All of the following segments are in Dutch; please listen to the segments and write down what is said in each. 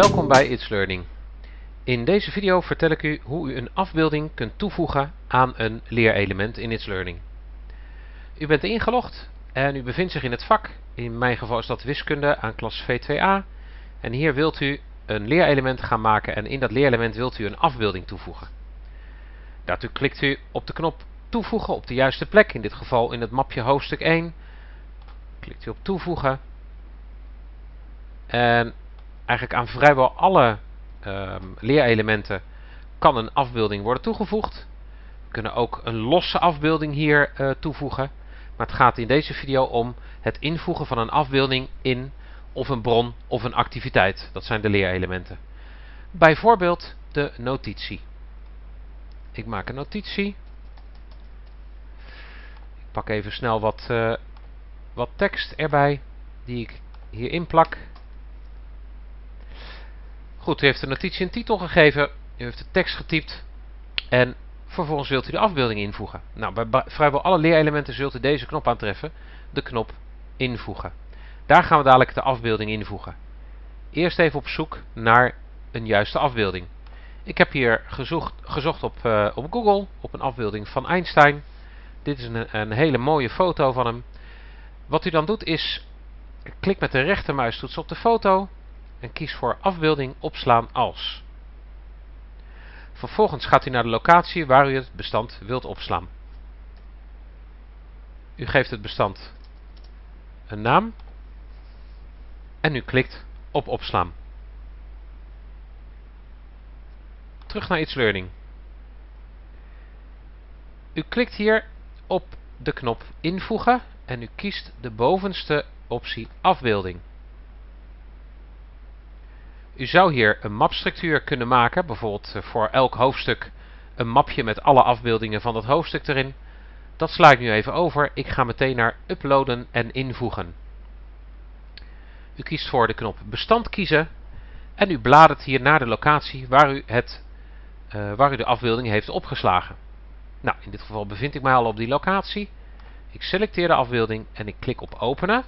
Welkom bij It's Learning. In deze video vertel ik u hoe u een afbeelding kunt toevoegen aan een leerelement in It's Learning. U bent ingelogd en u bevindt zich in het vak, in mijn geval is dat wiskunde aan klas V2A. En hier wilt u een leerelement gaan maken en in dat leerelement wilt u een afbeelding toevoegen. Daartoe klikt u op de knop toevoegen op de juiste plek, in dit geval in het mapje hoofdstuk 1. Klikt u op toevoegen. En eigenlijk aan vrijwel alle um, leerelementen kan een afbeelding worden toegevoegd. We kunnen ook een losse afbeelding hier uh, toevoegen. Maar het gaat in deze video om het invoegen van een afbeelding in of een bron of een activiteit. Dat zijn de leerelementen. Bijvoorbeeld de notitie. Ik maak een notitie. Ik pak even snel wat, uh, wat tekst erbij die ik hierin plak. U heeft de notitie een titel gegeven, u heeft de tekst getypt en vervolgens wilt u de afbeelding invoegen. Nou, bij vrijwel alle leerelementen zult u deze knop aantreffen, de knop invoegen. Daar gaan we dadelijk de afbeelding invoegen. Eerst even op zoek naar een juiste afbeelding. Ik heb hier gezocht, gezocht op, uh, op Google op een afbeelding van Einstein. Dit is een, een hele mooie foto van hem. Wat u dan doet is, klik met de rechtermuistoets op de foto en kies voor afbeelding opslaan als. Vervolgens gaat u naar de locatie waar u het bestand wilt opslaan. U geeft het bestand een naam en u klikt op opslaan. Terug naar It's Learning. U klikt hier op de knop invoegen en u kiest de bovenste optie afbeelding. U zou hier een mapstructuur kunnen maken, bijvoorbeeld eh, voor elk hoofdstuk een mapje met alle afbeeldingen van dat hoofdstuk erin. Dat sla ik nu even over. Ik ga meteen naar uploaden en invoegen. U kiest voor de knop bestand kiezen en u bladert hier naar de locatie waar u, het, uh, waar u de afbeelding heeft opgeslagen. Nou, in dit geval bevind ik mij al op die locatie. Ik selecteer de afbeelding en ik klik op openen.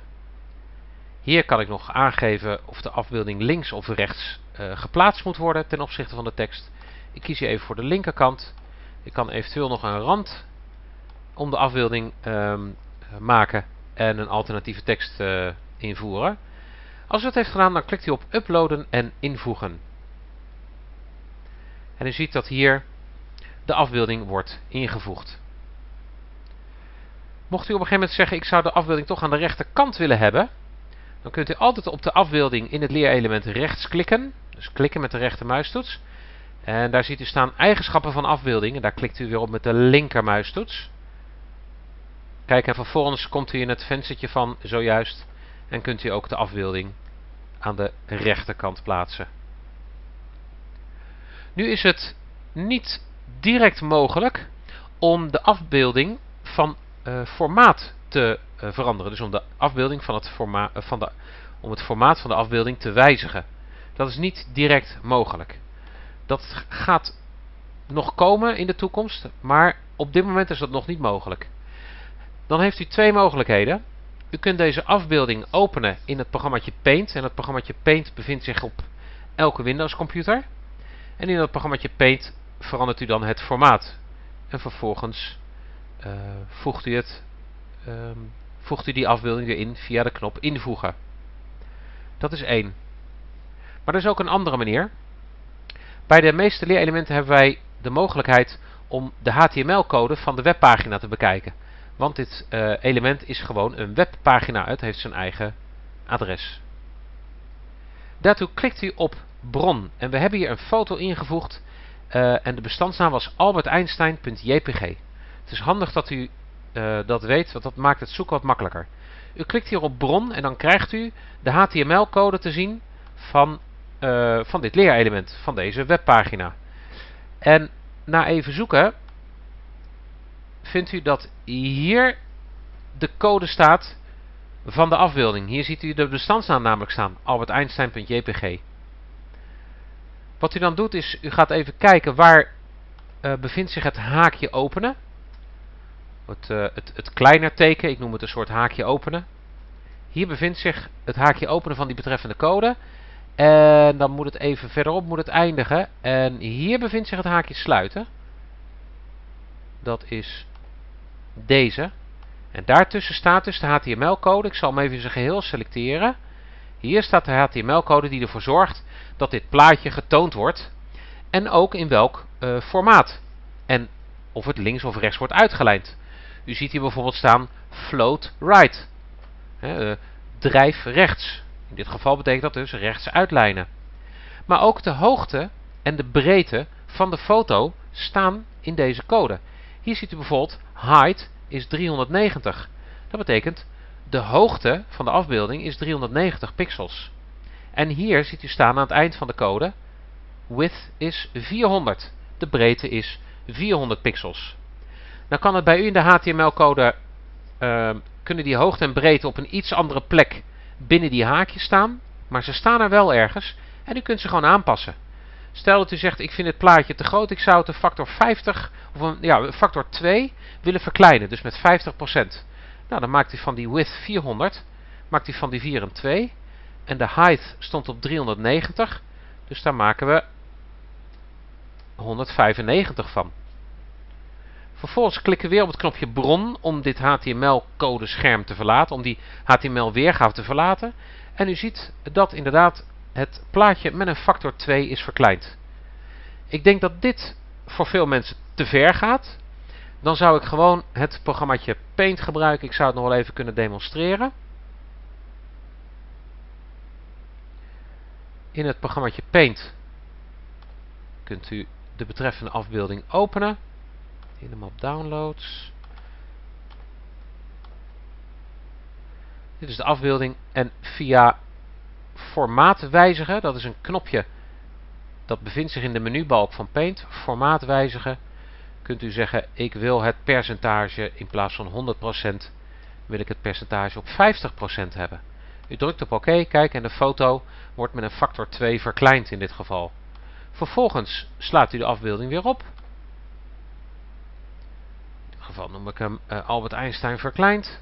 Hier kan ik nog aangeven of de afbeelding links of rechts uh, geplaatst moet worden ten opzichte van de tekst. Ik kies hier even voor de linkerkant. Ik kan eventueel nog een rand om de afbeelding um, maken en een alternatieve tekst uh, invoeren. Als u dat heeft gedaan, dan klikt u op uploaden en invoegen. En u ziet dat hier de afbeelding wordt ingevoegd. Mocht u op een gegeven moment zeggen, ik zou de afbeelding toch aan de rechterkant willen hebben, dan kunt u altijd op de afbeelding in het leerelement rechts klikken. Dus klikken met de rechtermuistoets. En daar ziet u staan eigenschappen van afbeeldingen. Daar klikt u weer op met de linkermuistoets. Kijk en vervolgens komt u in het venstertje van zojuist. En kunt u ook de afbeelding aan de rechterkant plaatsen. Nu is het niet direct mogelijk om de afbeelding van uh, formaat te veranderen. Dus om de afbeelding van het, forma uh, van de, om het formaat van de afbeelding te wijzigen. Dat is niet direct mogelijk. Dat gaat nog komen in de toekomst, maar op dit moment is dat nog niet mogelijk. Dan heeft u twee mogelijkheden. U kunt deze afbeelding openen in het programma Paint. En het programma Paint bevindt zich op elke Windows computer. En in dat programma Paint verandert u dan het formaat. En vervolgens uh, voegt u het um, voegt u die afbeelding erin via de knop invoegen. Dat is één. Maar er is ook een andere manier. Bij de meeste leerelementen hebben wij de mogelijkheid om de HTML-code van de webpagina te bekijken. Want dit uh, element is gewoon een webpagina, het heeft zijn eigen adres. Daartoe klikt u op bron en we hebben hier een foto ingevoegd uh, en de bestandsnaam was alberteinstein.jpg. Het is handig dat u uh, dat weet, want dat maakt het zoeken wat makkelijker. U klikt hier op bron en dan krijgt u de HTML-code te zien van, uh, van dit leerelement, van deze webpagina. En na even zoeken vindt u dat hier de code staat van de afbeelding. Hier ziet u de bestandsnaam namelijk staan, alberteinstein.jpg. Wat u dan doet is, u gaat even kijken waar uh, bevindt zich het haakje openen het, uh, het, het kleiner teken, ik noem het een soort haakje openen. Hier bevindt zich het haakje openen van die betreffende code. En dan moet het even verderop moet het eindigen. En hier bevindt zich het haakje sluiten. Dat is deze. En daartussen staat dus de HTML-code. Ik zal hem even in zijn geheel selecteren. Hier staat de HTML-code die ervoor zorgt dat dit plaatje getoond wordt. En ook in welk uh, formaat. En of het links of rechts wordt uitgelijnd. U ziet hier bijvoorbeeld staan float right. He, uh, drijf rechts. In dit geval betekent dat dus rechts uitlijnen. Maar ook de hoogte en de breedte van de foto staan in deze code. Hier ziet u bijvoorbeeld height is 390. Dat betekent de hoogte van de afbeelding is 390 pixels. En hier ziet u staan aan het eind van de code width is 400. De breedte is 400 pixels. Dan kan het bij u in de HTML-code uh, kunnen die hoogte en breedte op een iets andere plek binnen die haakjes staan, maar ze staan er wel ergens en u kunt ze gewoon aanpassen. Stel dat u zegt, ik vind het plaatje te groot, ik zou het een factor 50, of een, ja, factor 2 willen verkleinen, dus met 50%. Nou, dan maakt u van die width 400, maakt u van die 4 een 2. En de height stond op 390, dus daar maken we 195 van. Vervolgens klikken we weer op het knopje bron om dit HTML-code scherm te verlaten, om die HTML-weergave te verlaten. En u ziet dat inderdaad het plaatje met een factor 2 is verkleind. Ik denk dat dit voor veel mensen te ver gaat. Dan zou ik gewoon het programmaatje Paint gebruiken. Ik zou het nog wel even kunnen demonstreren. In het programmaatje Paint kunt u de betreffende afbeelding openen. De map Downloads. Dit is de afbeelding en via formaat wijzigen, dat is een knopje dat bevindt zich in de menubalk van Paint, formaat wijzigen, kunt u zeggen ik wil het percentage in plaats van 100% wil ik het percentage op 50% hebben. U drukt op oké, kijk en de foto wordt met een factor 2 verkleind in dit geval. Vervolgens slaat u de afbeelding weer op. Geval noem ik hem uh, Albert Einstein verkleind.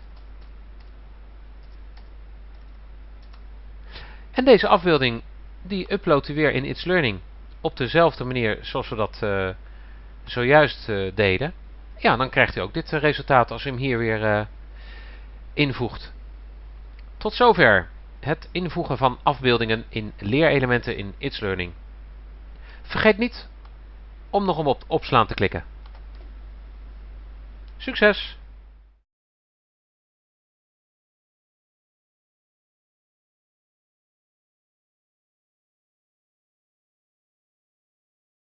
En deze afbeelding die uploadt u weer in It's Learning op dezelfde manier zoals we dat uh, zojuist uh, deden. Ja, dan krijgt u ook dit resultaat als u hem hier weer invoegt. Tot zover het invoegen van afbeeldingen in leerelementen in It's Learning. Vergeet niet om nog om op opslaan te klikken. Succes!